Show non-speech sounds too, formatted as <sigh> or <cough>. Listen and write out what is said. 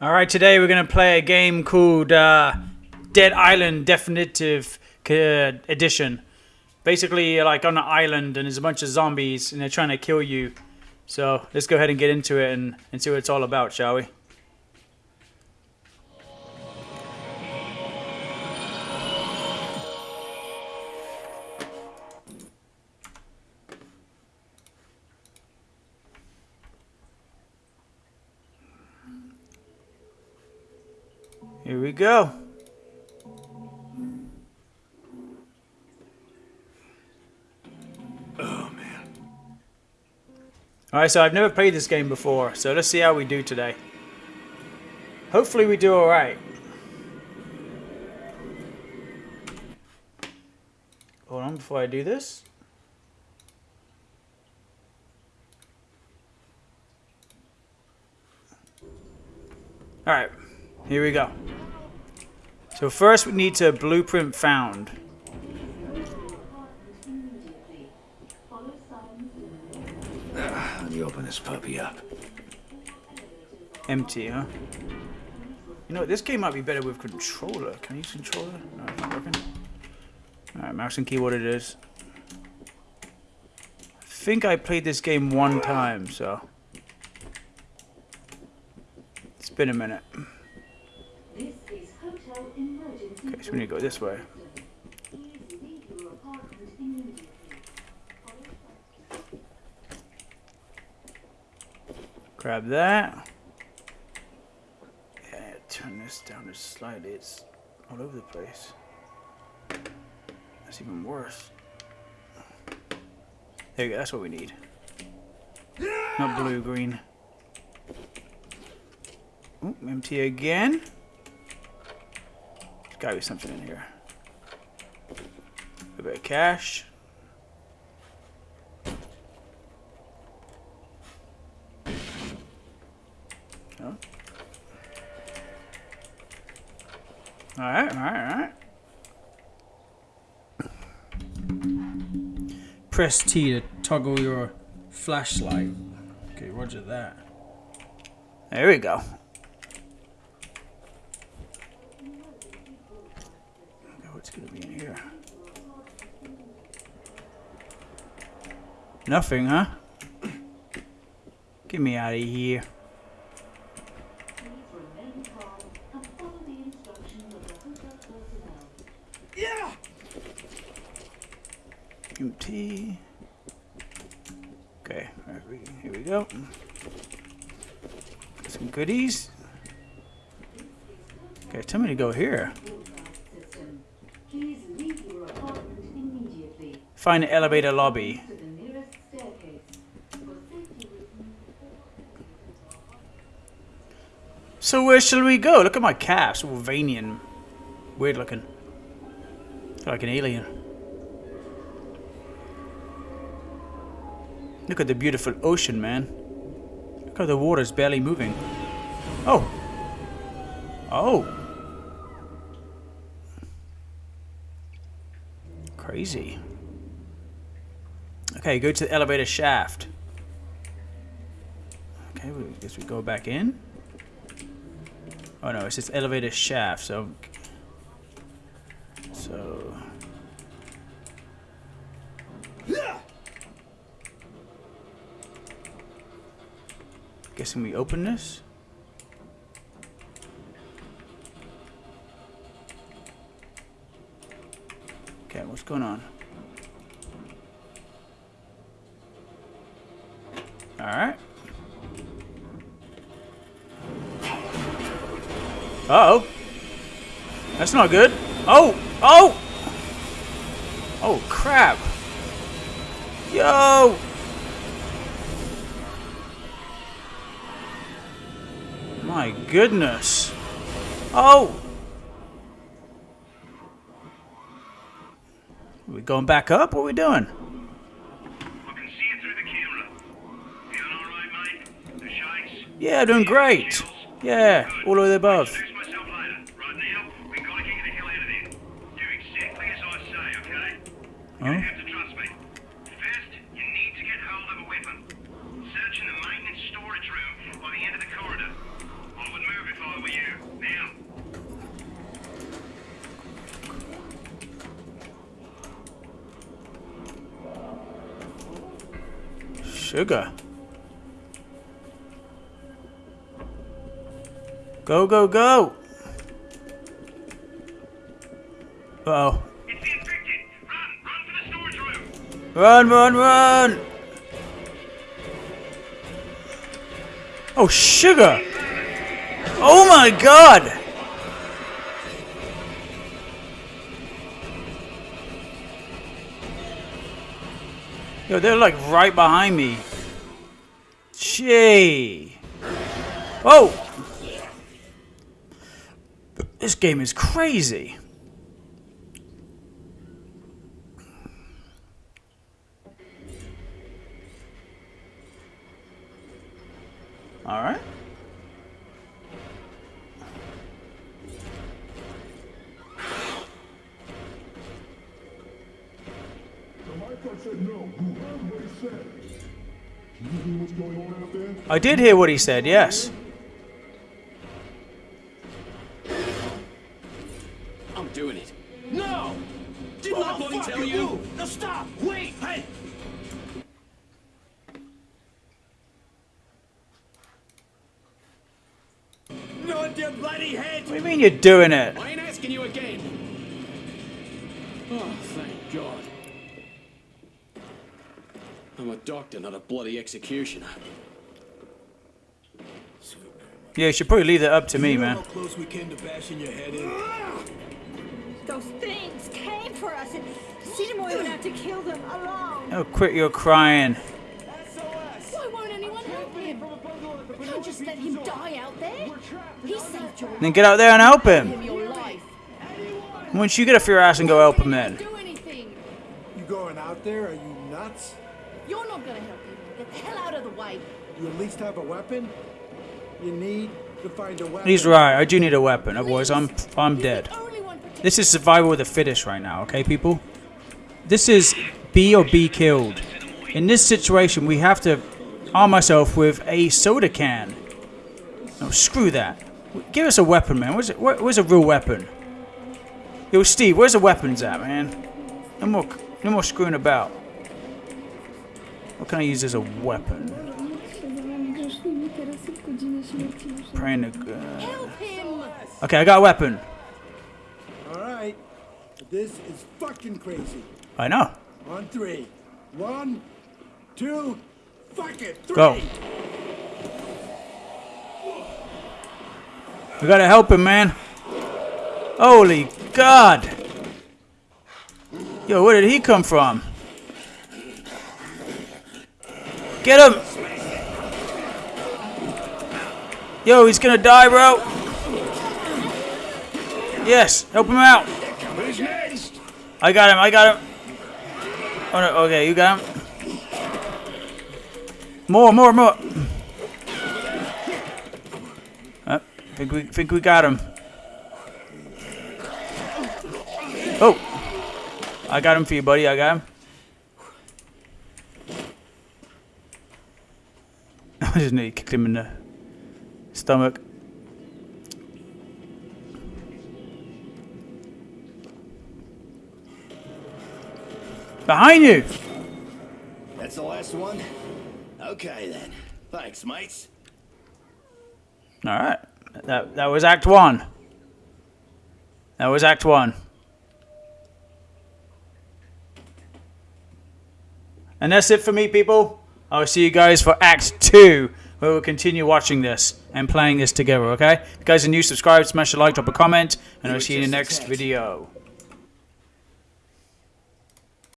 All right, today we're gonna play a game called uh, Dead Island Definitive Edition. Basically, you're like on an island and there's a bunch of zombies and they're trying to kill you. So let's go ahead and get into it and, and see what it's all about, shall we? Here we go. Oh man. Alright, so I've never played this game before, so let's see how we do today. Hopefully we do alright. Hold on before I do this. Alright, here we go. So first we need to blueprint found. Let me open this puppy up. Empty, huh? You know what, this game might be better with controller. Can I use controller? No, it's not working. Alright, mouse and keyboard it is. I think I played this game one time, so... It's been a minute. This is hotel emergency. Okay, so we need to go this way. Grab that. Yeah, turn this down just slightly. It's all over the place. That's even worse. There you go, that's what we need. Not blue, green. Empty again. Gotta be something in here. A bit of cash. Alright, alright, alright. Press T to toggle your flashlight. Okay, roger that. There we go. Okay, What's gonna be in here? Nothing, huh? Get me out of here. Yeah! Empty. Okay, here we, go. Some goodies. Okay, tell me to go here. Find the elevator lobby. To the nearest staircase. For safety reasons. So where shall we go? Look at my calves. and weird looking. Like an alien. Look at the beautiful ocean, man. Look how the water's barely moving. Oh. Oh. Crazy. Okay, go to the elevator shaft. Okay, we guess we go back in. Oh no, it's just elevator shaft, so so guessing we open this. Okay, what's going on? All Uh oh. That's not good. Oh! Oh! Oh, crap. Yo! My goodness. Oh! Are we going back up? What are we doing? I can see you through the camera. Feeling all right, mate? The shakes? Yeah, doing great. Yeah, all the way above. Huh? You have to trust me. First, you need to get hold of a weapon. Search in the maintenance storage room by the end of the corridor. I would move if I were you. Now. Sugar. Go, go, go! Uh oh Run, run, run! Oh, sugar! Oh my god! Yo, they're like right behind me. Gee. Oh! This game is crazy. Alright. I did hear what he said, yes. I'm doing it. No! Didn't I bloody tell you? No, stop! Your bloody head! What do you mean you're doing it? I ain't asking you again. Oh, thank God. I'm a doctor, not a bloody executioner. Yeah, you should probably leave that up to me, You know man. how close we came to bashing your head in? Those things came for us, and Sinamoi would have to kill them alone. Oh, quit your crying. Why won't anyone help him? We can't just let him die out there. He saved your, Then get out there and help him. Once you get off your ass and go help him then. Do anything. You going out there? Are you nuts? You're not gonna help him. Get the hell out of the way. You at least have a weapon? You need to find a weapon. He's right. I do need a weapon. Otherwise, I'm I'm dead. the only one protecting This is survival of the fittest right now, okay, people? This is be or be killed. In this situation, we have to arm myself with a soda can. No, screw that. Give us a weapon, man. Where's, where, where's a real weapon? Yo, Steve, where's the weapons at, man? No more, no more screwing about. What can I use as a weapon? Praying to God. Uh, okay, I got a weapon. All right. This is fucking crazy. I know. On three. One, two, fuck it. Three. Go. We gotta help him, man. Holy God. Yo, where did he come from? Get him. Yo, he's gonna die, bro. Yes, help him out. I got him, I got him. Oh no, okay, you got him. More, more, more. Uh, think we think we got him. Oh, I got him for you, buddy. I got him. <laughs> I just need to kick him in the stomach. Behind you. That's the last one? Okay then. Thanks, mates. All right. That that was Act One. That was Act One. And that's it for me, people. I'll see you guys for Act Two, where we'll continue watching this and playing this together. Okay? If you guys are new, subscribe, smash a like, drop a comment, and I'll see you in the next video.